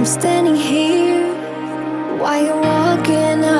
I'm standing here while you're walking out.